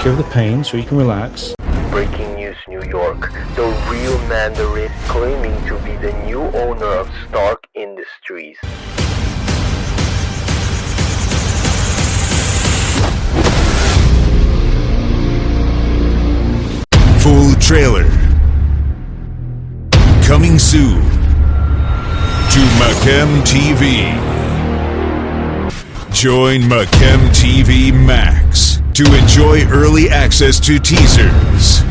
care of the pain so you can relax. Breaking news New York. The real Mandarin claiming to be the new owner of Stark Industries. Full trailer. Coming soon to Macam TV. Join Macam TV Max to enjoy early access to teasers,